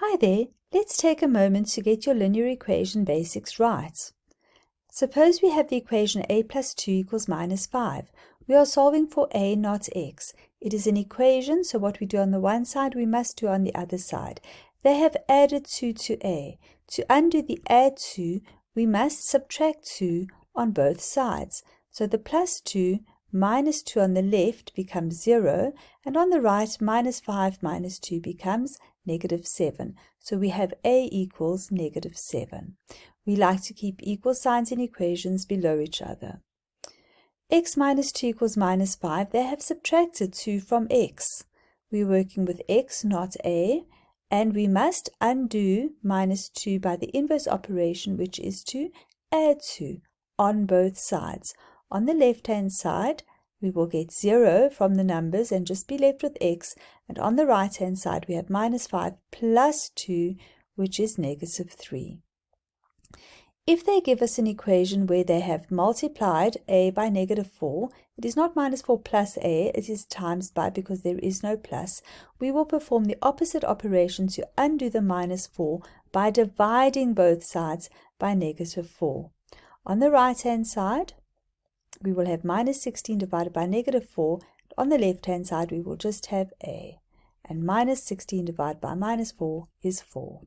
Hi there, let's take a moment to get your linear equation basics right. Suppose we have the equation a plus 2 equals minus 5. We are solving for a, not x. It is an equation, so what we do on the one side, we must do on the other side. They have added 2 to a. To undo the add 2, we must subtract 2 on both sides. So the plus 2 minus 2 on the left becomes 0, and on the right, minus 5 minus 2 becomes negative 7. So we have a equals negative 7. We like to keep equal signs in equations below each other. x minus 2 equals minus 5. They have subtracted 2 from x. We're working with x, not a, and we must undo minus 2 by the inverse operation, which is to add 2 on both sides. On the left-hand side, we will get 0 from the numbers and just be left with x. And on the right-hand side, we have minus 5 plus 2, which is negative 3. If they give us an equation where they have multiplied a by negative 4, it is not minus 4 plus a, it is times by because there is no plus, we will perform the opposite operation to undo the minus 4 by dividing both sides by negative 4. On the right-hand side, we will have minus 16 divided by negative 4. On the left-hand side, we will just have a. And minus 16 divided by minus 4 is 4.